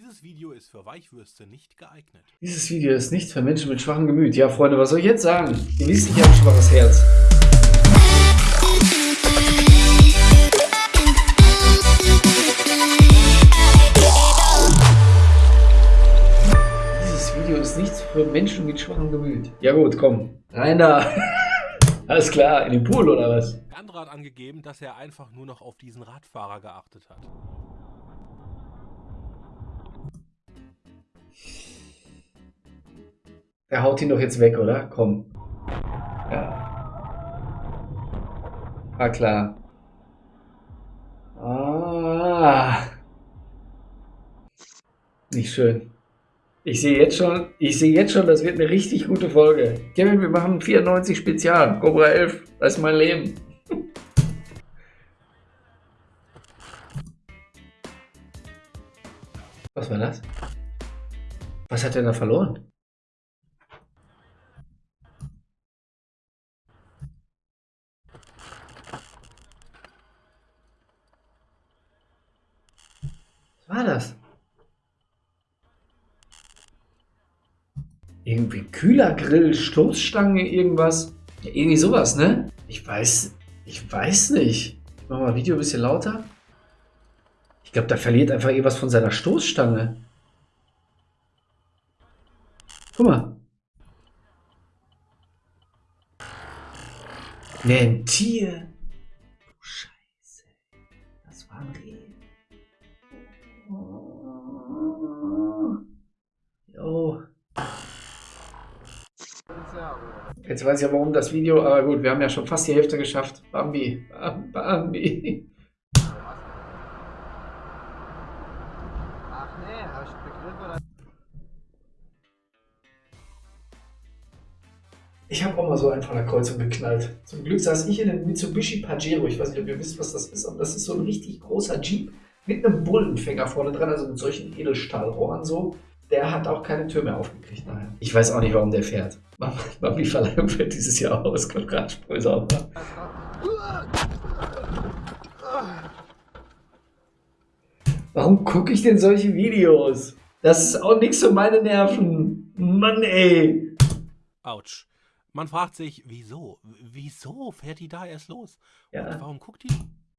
Dieses Video ist für Weichwürste nicht geeignet. Dieses Video ist nicht für Menschen mit schwachem Gemüt. Ja, Freunde, was soll ich jetzt sagen? Ihr wisst, ich habe ein schwaches Herz. Dieses Video ist nichts für Menschen mit schwachem Gemüt. Ja gut, komm. Rein da. Alles klar, in den Pool oder was? Der andere hat angegeben, dass er einfach nur noch auf diesen Radfahrer geachtet hat. Er haut ihn doch jetzt weg, oder? Komm. Ja. Ah, klar. Ah. Nicht schön. Ich sehe jetzt schon, ich sehe jetzt schon, das wird eine richtig gute Folge. Kevin, wir machen 94 Spezial. Cobra 11, das ist mein Leben. Was war das? Was hat er da verloren? Was war das? Irgendwie Kühlergrill, Stoßstange, irgendwas. Ja, irgendwie sowas, ne? Ich weiß, ich weiß nicht. Ich mach mal Video ein bisschen lauter. Ich glaube, da verliert einfach irgendwas von seiner Stoßstange. Guck mal. Ne, ein Tier. Du Scheiße. Das war ein Reh. Jo. Jetzt weiß ich ja warum das Video, aber gut, wir haben ja schon fast die Hälfte geschafft. Bambi, Bam- Bambi. Ach nee, hab ich begriffen Ich habe auch mal so einen von der Kreuzung geknallt. Zum Glück saß ich in einem Mitsubishi Pajero. Ich weiß nicht, ob ihr wisst, was das ist, aber das ist so ein richtig großer Jeep mit einem Bullenfänger vorne dran, also mit solchen Edelstahlrohren so. Der hat auch keine Tür mehr aufgekriegt nachher. Ich weiß auch nicht, warum der fährt. Mami Verleihung fährt dieses Jahr aus. Kommt gerade Spröse auf. Warum gucke ich denn solche Videos? Das ist auch nichts für meine Nerven. Mann, ey. Autsch. Man fragt sich, wieso? Wieso fährt die da erst los? Und Ja. warum guckt die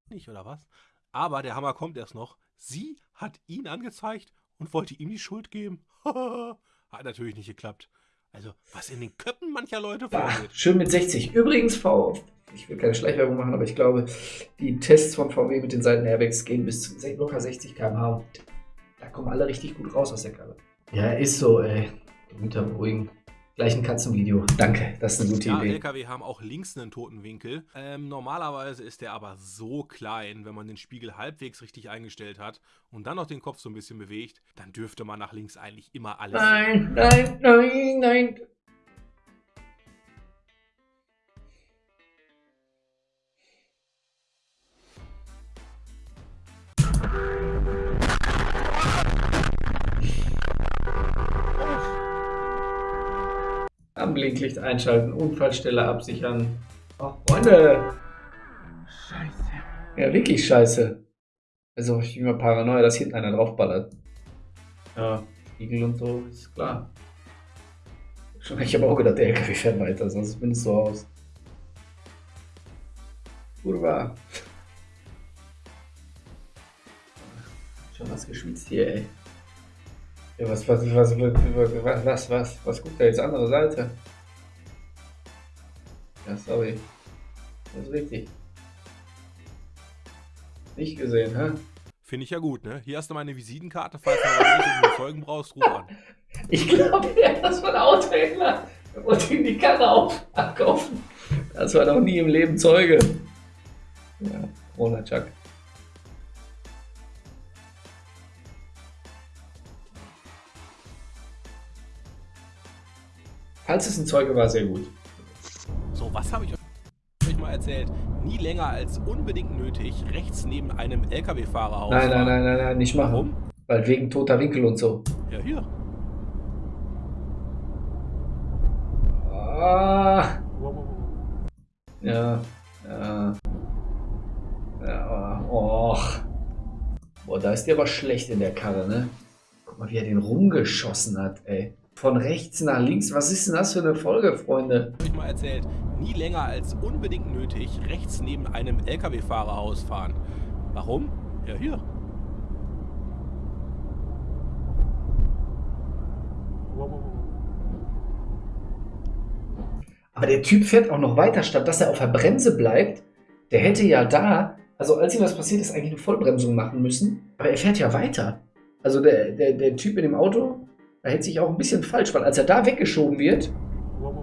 nicht, oder was? Aber der Hammer kommt erst noch. Sie hat ihn angezeigt und wollte ihm die Schuld geben. hat natürlich nicht geklappt. Also, was in den Köpfen mancher Leute vorgeht. schön mit 60. Übrigens, V, ich will keine Schleichwerbung machen, aber ich glaube, die Tests von VW mit den Seitenairbags gehen bis zu locker 60 km/h. Und Da kommen alle richtig gut raus aus der Karre. Ja, ist so, ey. Gemüter beruhigen. Gleich ein Katzenvideo. Danke, das ist eine gute Ja, Idee. LKW haben auch links einen toten Winkel. Ähm, normalerweise ist der aber so klein, wenn man den Spiegel halbwegs richtig eingestellt hat und dann noch den Kopf so ein bisschen bewegt, dann dürfte man nach links eigentlich immer alles. Nein, nein, nein, nein. Am Blinklicht einschalten, Unfallstelle absichern. Ach, Freunde. Scheiße. Ja, wirklich scheiße. Also, ich bin immer paranoia, dass hinten einer draufballert. Ja, Spiegel und so, ist klar. Schon, ich habe auch gedacht, der LKW fährt weiter, sonst bin ich so aus. Kurva. Schon was geschwitzt hier, ey. Ja, was, was, was, was, was, was, was guckt er jetzt? Andere Seite. Ja, sorry. Das ist richtig. Nicht gesehen, hä? Finde ich ja gut, ne? Hier hast du meine Visitenkarte, falls du mal Zeugen brauchst, ruf an. Ich glaube, ja, das von ein Autohändler. Er wollte ihm die Karre auf abkaufen. Das war noch nie im Leben Zeuge. Ja, Corona Chuck. Falls es ein Zeuge war, sehr gut. So, was habe ich euch mal erzählt? Nie länger als unbedingt nötig rechts neben einem LKW-Fahrer Nein, nein, nein, nein, nein, nicht machen. Warum? Weil wegen toter Winkel und so. Ja, hier. Ah, ja, ja. Ja, och. Boah, da ist die aber schlecht in der Karre, ne? Guck mal, wie er den rumgeschossen hat, ey. Von rechts nach links. Was ist denn das für eine Folge, Freunde? Ich mal erzählt, nie länger als unbedingt nötig rechts neben einem LKW-Fahrer ausfahren. Warum? Ja, hier. Aber der Typ fährt auch noch weiter, statt dass er auf der Bremse bleibt. Der hätte ja da, also als ihm was passiert ist, eigentlich eine Vollbremsung machen müssen. Aber er fährt ja weiter. Also der, der, der Typ in dem Auto, da hält sich auch ein bisschen falsch, weil als er da weggeschoben wird,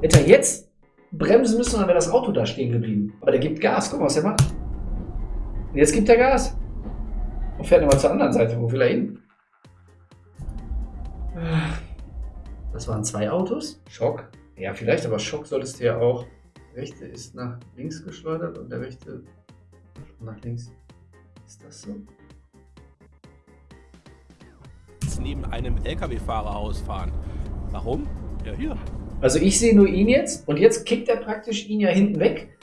hätte er jetzt bremsen müssen, dann wäre das Auto da stehen geblieben. Aber der gibt Gas, guck mal, was der macht. Und jetzt gibt er Gas. Und fährt nochmal zur anderen Seite. Wo will er hin? Das waren zwei Autos. Schock. Ja, vielleicht, aber Schock solltest du ja auch. Der rechte ist nach links geschleudert und der rechte nach links. Ist das so? Neben einem LKW-Fahrer ausfahren. Warum? Ja, hier. Also ich sehe nur ihn jetzt und jetzt kickt er praktisch ihn ja hinten weg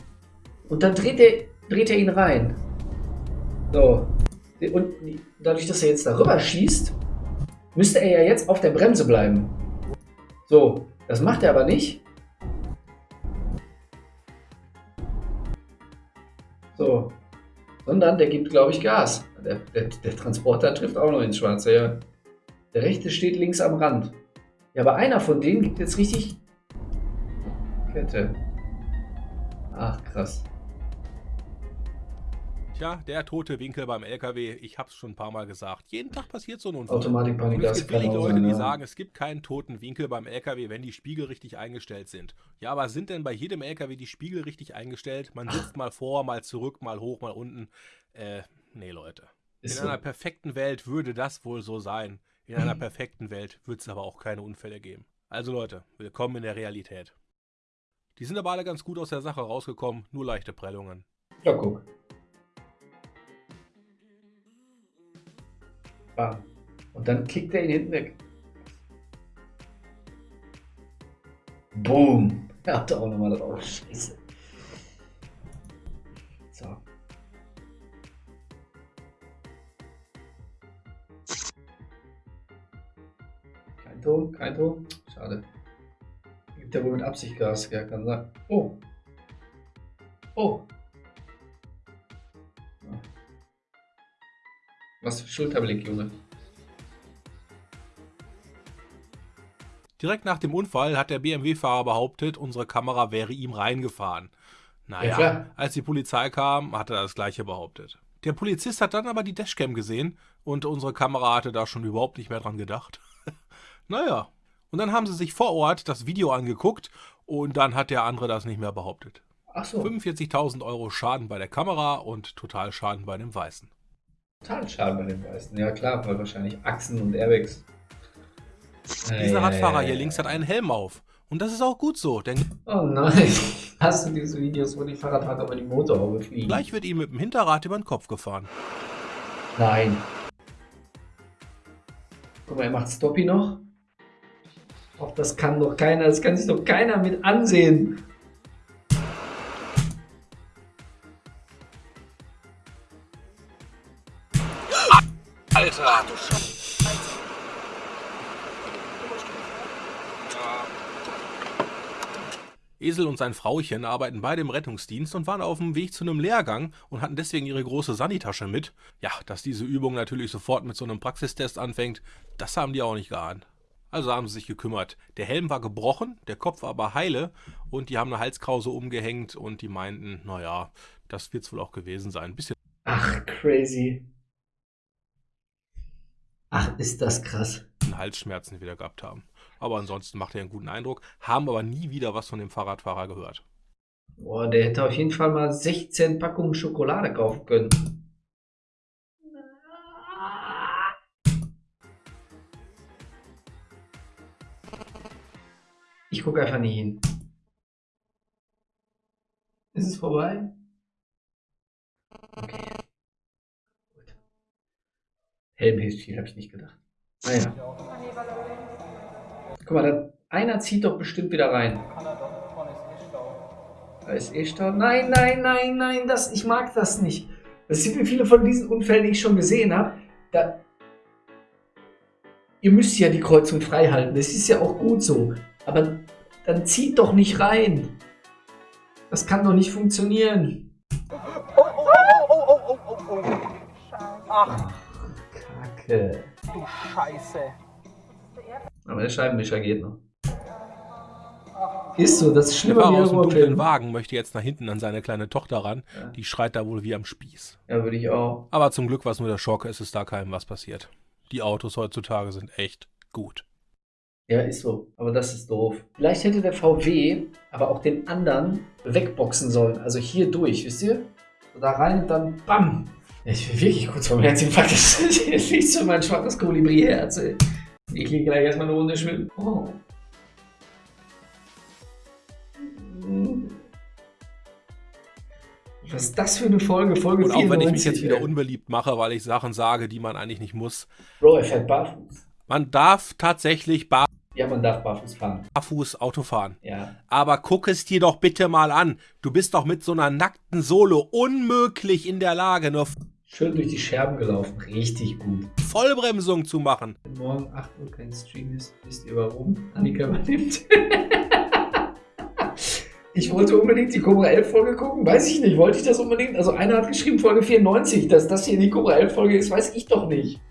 und dann dreht er, dreht er ihn rein. So. Und dadurch, dass er jetzt darüber schießt, müsste er ja jetzt auf der Bremse bleiben. So, das macht er aber nicht. So. Sondern der gibt, glaube ich, Gas. Der, der, der Transporter trifft auch noch ins Schwarze, ja. Der rechte steht links am Rand. Ja, aber einer von denen gibt jetzt richtig Kette. Ach, krass. Tja, der tote Winkel beim LKW, ich hab's schon ein paar Mal gesagt. Jeden Tag passiert so ein Unfall. Automatikpanik, Und es das gibt auch Leute, die ja. sagen, es gibt keinen toten Winkel beim LKW, wenn die Spiegel richtig eingestellt sind. Ja, aber sind denn bei jedem LKW die Spiegel richtig eingestellt? Man sitzt mal vor, mal zurück, mal hoch, mal unten. Äh, nee, Leute. Ist In so. einer perfekten Welt würde das wohl so sein. In einer perfekten Welt wird es aber auch keine Unfälle geben. Also Leute, willkommen in der Realität. Die sind aber alle ganz gut aus der Sache rausgekommen, nur leichte Prellungen. Ja, guck. Bam. Und dann kickt er ihn hinten weg. Boom. Er hatte auch nochmal drauf. Scheiße. Ton, kein Ton. Schade. Gibt ja wohl mit Absicht Gas, ja, kann sein. Oh. Oh. Was für Schulterblick, Junge. Direkt nach dem Unfall hat der BMW-Fahrer behauptet, unsere Kamera wäre ihm reingefahren. Ja, Naja, klar. als die Polizei kam, hat er das gleiche behauptet. Der Polizist hat dann aber die Dashcam gesehen und unsere Kamera hatte da schon überhaupt nicht mehr dran gedacht. Naja, und dann haben sie sich vor Ort das Video angeguckt und dann hat der andere das nicht mehr behauptet. Ach so, 45.000 Euro Schaden bei der Kamera und Totalschaden bei dem Weißen. total schade bei den Weißen. Ja klar, weil wahrscheinlich Achsen und Airbags. Dieser Radfahrer hier links hat einen Helm auf. Und das ist auch gut so, denn Oh nein. Hast du diese Videos, wo die Fahrradfahrer über die Motorhaube fliegen? gleich wird ihm mit dem Hinterrad über den Kopf gefahren. Nein. Guck mal, er macht Stoppy noch. Och, das kann doch keiner, das kann sich doch keiner mit ansehen. Alter! Esel und sein Frauchen arbeiten beide im Rettungsdienst und waren auf dem Weg zu einem Lehrgang und hatten deswegen ihre große Sanitasche mit. Ja, dass diese Übung natürlich sofort mit so einem Praxistest anfängt, das haben die auch nicht geahnt. Also haben sie sich gekümmert. Der Helm war gebrochen, der Kopf aber heile und die haben eine Halskrause umgehängt und die meinten, naja, das wird's wohl auch gewesen sein. Ein bisschen Ach, crazy. Ach, ist das krass. Halsschmerzen wieder gehabt haben. Aber ansonsten macht er einen guten Eindruck, haben aber nie wieder was von dem Fahrradfahrer gehört. Boah, der hätte auf jeden Fall mal 16 Packungen Schokolade kaufen können. Ich gucke einfach nie hin. Ist es vorbei? Okay. Gut. Helm hilft viel, habe ich nicht gedacht. Naja. Guck mal, da, einer zieht doch bestimmt wieder rein. Da ist eh Stau. Nein, nein, nein, nein, das, ich mag das nicht. Das sind wie viele von diesen Unfällen, die ich schon gesehen habe. Da, ihr müsst ja die Kreuzung frei halten. Das ist ja auch gut so. Aber dann zieht doch nicht rein. Das kann doch nicht funktionieren. Oh, oh, oh, oh, oh, oh, oh, oh. Ach, Kacke. du Scheiße. Aber der Scheibenwischer geht noch. Ist so, das ist Der schlimmer wie aus dem dunklen. Wagen möchte jetzt nach hinten an seine kleine Tochter ran. Ja. Die schreit da wohl wie am Spieß. Ja, würde ich auch. Aber zum Glück war es nur der Schock, es ist da keinem was passiert. Die Autos heutzutage sind echt gut. Ja, ist so. Aber das ist doof. Vielleicht hätte der VW aber auch den anderen wegboxen sollen. Also hier durch, wisst ihr? So da rein und dann BAM! Ich bin wirklich kurz vor dem Herzinfarkt. Das fliegt so mein schwaches Kolibri-Herz. Ich liege gleich erstmal eine Runde schwimmen. Oh. Was ist das für eine Folge? Folge Und auch wenn ich mich 94, jetzt wieder ey. unbeliebt mache, weil ich Sachen sage, die man eigentlich nicht muss. Bro, er fährt barfuß. Man darf tatsächlich Ja, man darf barfuß fahren. barfuß Auto fahren. Ja. Aber guck es dir doch bitte mal an. Du bist doch mit so einer nackten Sohle unmöglich in der Lage, nur Schön durch die Scherben gelaufen. Richtig gut. Vollbremsung zu machen. Wenn morgen 8 Uhr kein Stream ist, wisst ihr warum? Annika übernimmt. ich wollte unbedingt die Cobra 11 Folge gucken. Weiß ich nicht. Wollte ich das unbedingt? Also einer hat geschrieben Folge 94. Dass das hier die Cobra 11 Folge ist, weiß ich doch nicht.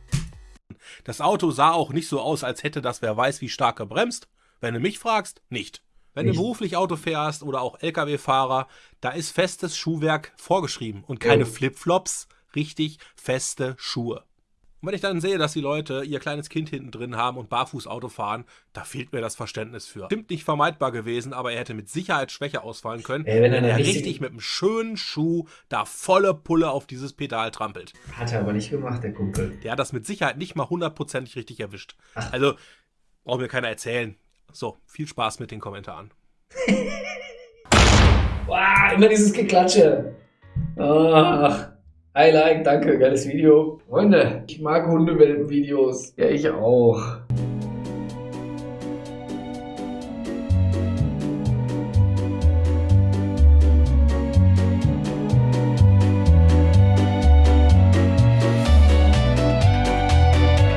Das Auto sah auch nicht so aus, als hätte das wer weiß wie stark gebremst. Wenn du mich fragst, nicht. Wenn Nicht. du beruflich Auto fährst oder auch Lkw-Fahrer, da ist festes Schuhwerk vorgeschrieben und keine Ja. Flipflops, richtig feste Schuhe. Und wenn ich dann sehe, dass die Leute ihr kleines Kind hinten drin haben und barfuß Auto fahren, da fehlt mir das Verständnis für. Stimmt nicht vermeidbar gewesen, aber er hätte mit Sicherheit schwächer ausfallen können, Ey, wenn er wenn er richtige- richtig mit einem schönen Schuh da volle Pulle auf dieses Pedal trampelt. Hat er aber nicht gemacht, der Kumpel. Der hat das mit Sicherheit nicht mal hundertprozentig richtig erwischt. Ach. Also, braucht mir keiner erzählen. So, viel Spaß mit den Kommentaren. Wow, immer dieses Geklatsche. Ach. I like, danke, geiles Video. Freunde, ich mag Hundewelpen-Videos. Ja, ich auch.